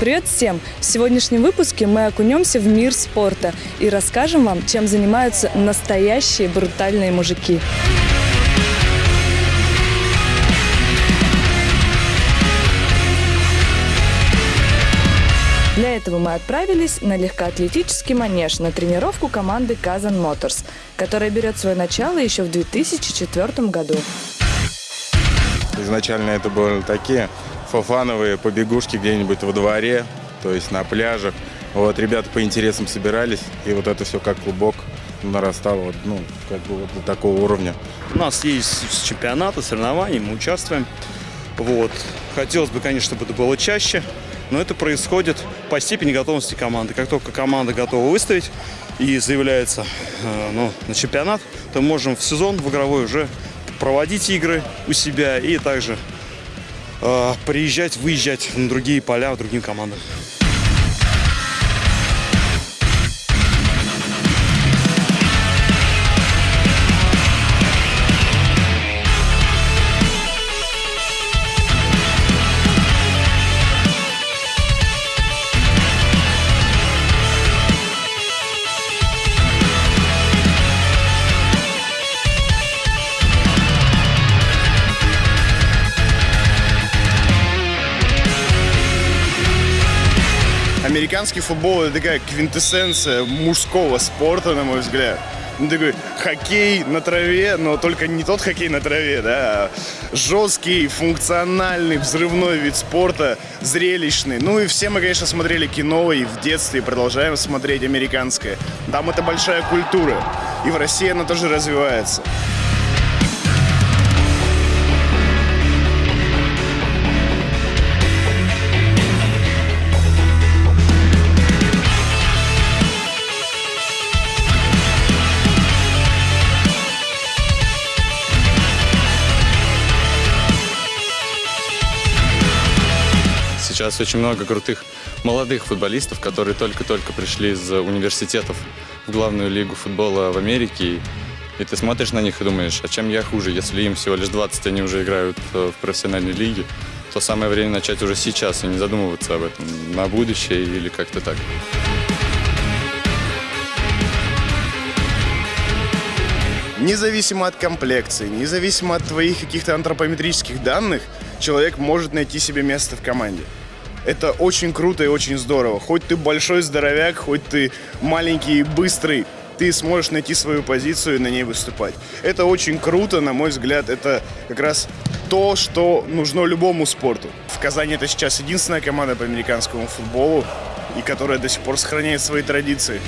Привет всем! В сегодняшнем выпуске мы окунемся в мир спорта и расскажем вам, чем занимаются настоящие брутальные мужики. Для этого мы отправились на легкоатлетический манеж на тренировку команды Казан Моторс, которая берет свое начало еще в 2004 году. Изначально это были такие фофановые побегушки где-нибудь во дворе, то есть на пляжах. Вот ребята по интересам собирались, и вот это все как клубок нарастало, вот, ну, как бы вот до такого уровня. У нас есть чемпионаты, соревнования, мы участвуем. Вот. Хотелось бы, конечно, чтобы это было чаще, но это происходит по степени готовности команды. Как только команда готова выставить и заявляется э, ну, на чемпионат, то можем в сезон в игровой уже проводить игры у себя и также приезжать, выезжать на другие поля, другим командам. Американский футбол это такая квинтэссенция мужского спорта, на мой взгляд. Ну, такой хоккей на траве, но только не тот хоккей на траве, да, а жесткий, функциональный, взрывной вид спорта, зрелищный. Ну и все мы, конечно, смотрели кино и в детстве, продолжаем смотреть американское. Там это большая культура, и в России она тоже развивается. Сейчас очень много крутых молодых футболистов, которые только-только пришли из университетов в главную лигу футбола в Америке. И ты смотришь на них и думаешь, а чем я хуже, если им всего лишь 20, они уже играют э, в профессиональной лиге, то самое время начать уже сейчас и не задумываться об этом на будущее или как-то так. Независимо от комплекции, независимо от твоих каких-то антропометрических данных, человек может найти себе место в команде. Это очень круто и очень здорово. Хоть ты большой здоровяк, хоть ты маленький и быстрый, ты сможешь найти свою позицию и на ней выступать. Это очень круто, на мой взгляд. Это как раз то, что нужно любому спорту. В Казани это сейчас единственная команда по американскому футболу, и которая до сих пор сохраняет свои традиции.